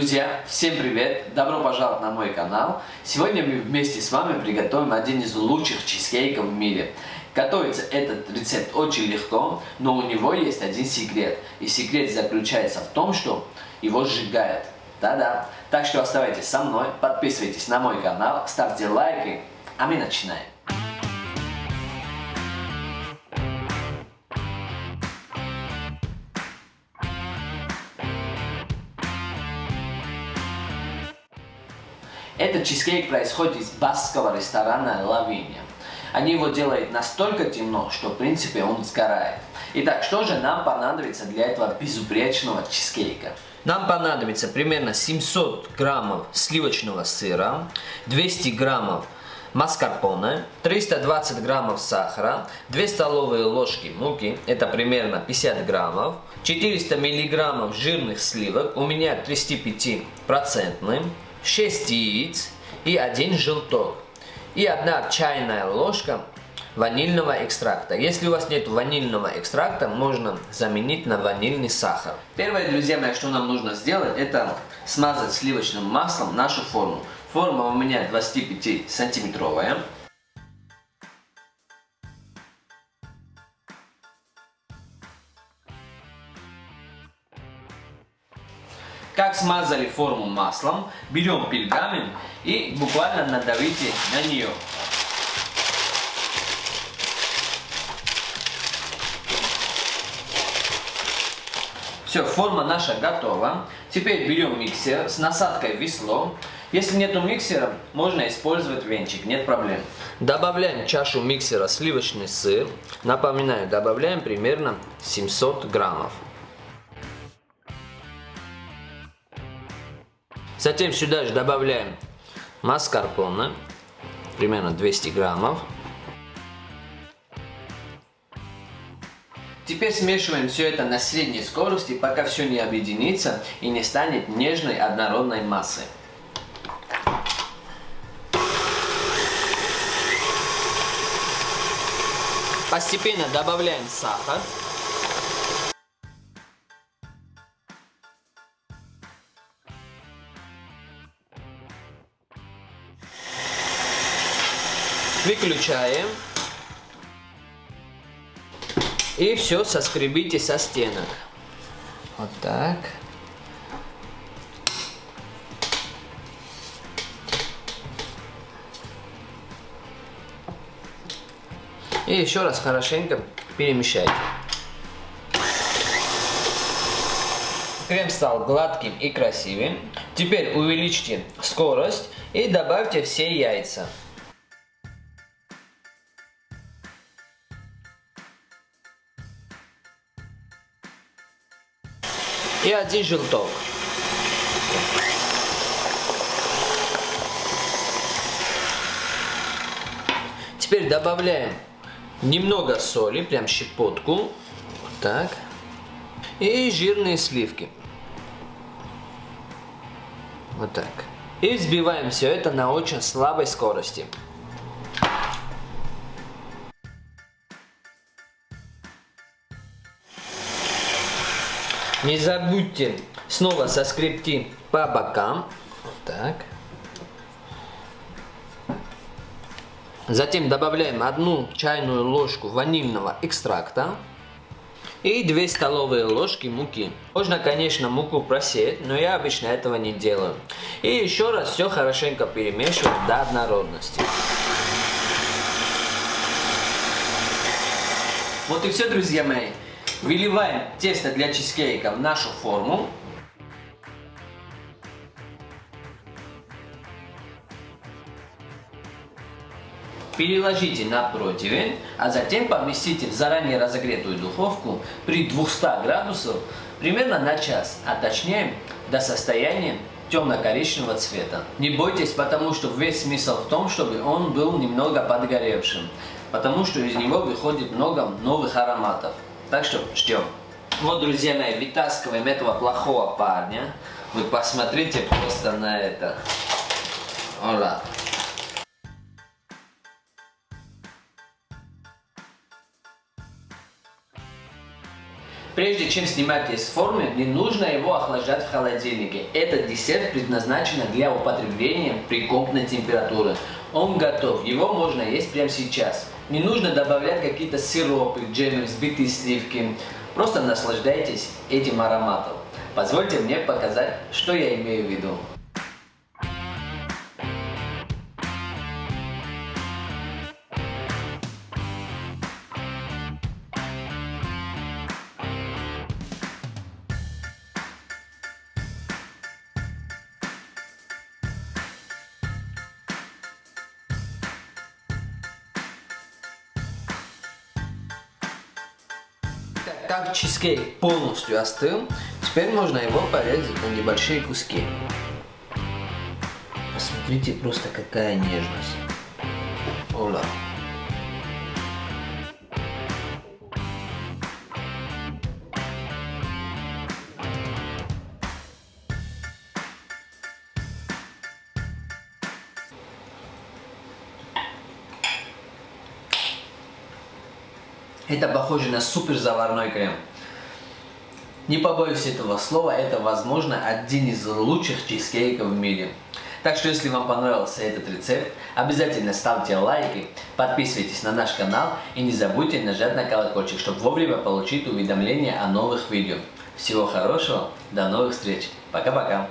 Друзья, всем привет! Добро пожаловать на мой канал. Сегодня мы вместе с вами приготовим один из лучших чизкейков в мире. Готовится этот рецепт очень легко, но у него есть один секрет. И секрет заключается в том, что его сжигают. Да-да. Так что оставайтесь со мной, подписывайтесь на мой канал, ставьте лайки, а мы начинаем. Этот чизкейк происходит из баскского ресторана Лавиния. Они его делают настолько темно, что в принципе он сгорает. Итак, что же нам понадобится для этого безупречного чизкейка? Нам понадобится примерно 700 граммов сливочного сыра, 200 граммов маскарпоне, 320 граммов сахара, 2 столовые ложки муки, это примерно 50 граммов, 400 миллиграммов жирных сливок, у меня 35 процентный, 6 яиц и 1 желток. И 1 чайная ложка ванильного экстракта. Если у вас нет ванильного экстракта, можно заменить на ванильный сахар. Первое, друзья мои, что нам нужно сделать, это смазать сливочным маслом нашу форму. Форма у меня 25 сантиметровая. Как смазали форму маслом, берем пергамент и буквально надавите на нее. Все, форма наша готова. Теперь берем миксер с насадкой весло. Если нету миксера, можно использовать венчик, нет проблем. Добавляем чашу миксера сливочный сыр. Напоминаю, добавляем примерно 700 граммов. Затем сюда же добавляем маскарпоне, примерно 200 граммов. Теперь смешиваем все это на средней скорости, пока все не объединится и не станет нежной однородной массой. Постепенно добавляем сахар. Выключаем. И все соскребите со стенок. Вот так. И еще раз хорошенько перемешайте. Крем стал гладким и красивым. Теперь увеличьте скорость и добавьте все яйца. И один желток. Теперь добавляем немного соли, прям щепотку. Вот так. И жирные сливки. Вот так. И взбиваем все это на очень слабой скорости. Не забудьте снова соскребти по бокам. Так. Затем добавляем одну чайную ложку ванильного экстракта и 2 столовые ложки муки. Можно, конечно, муку просеять, но я обычно этого не делаю. И еще раз все хорошенько перемешиваем до однородности. Вот и все, друзья мои. Выливаем тесто для чизкейка в нашу форму. Переложите на противень, а затем поместите в заранее разогретую духовку при 200 градусах примерно на час, а точнее до состояния темно-коричневого цвета. Не бойтесь, потому что весь смысл в том, чтобы он был немного подгоревшим, потому что из него выходит много новых ароматов. Так что ждем. Вот, друзья мои, вытаскиваем этого плохого парня. Вы посмотрите просто на это. Ола. Прежде чем снимать из формы, не нужно его охлаждать в холодильнике. Этот десерт предназначен для употребления при комнатной температуре. Он готов, его можно есть прямо сейчас. Не нужно добавлять какие-то сиропы, джемы, взбитые сливки. Просто наслаждайтесь этим ароматом. Позвольте мне показать, что я имею в виду. Как чизкейк полностью остыл, теперь можно его порезать на небольшие куски. Посмотрите просто какая нежность. Ола. Это похоже на супер заварной крем. Не побоюсь этого слова, это возможно один из лучших чизкейков в мире. Так что если вам понравился этот рецепт, обязательно ставьте лайки, подписывайтесь на наш канал и не забудьте нажать на колокольчик, чтобы вовремя получить уведомления о новых видео. Всего хорошего, до новых встреч, пока-пока.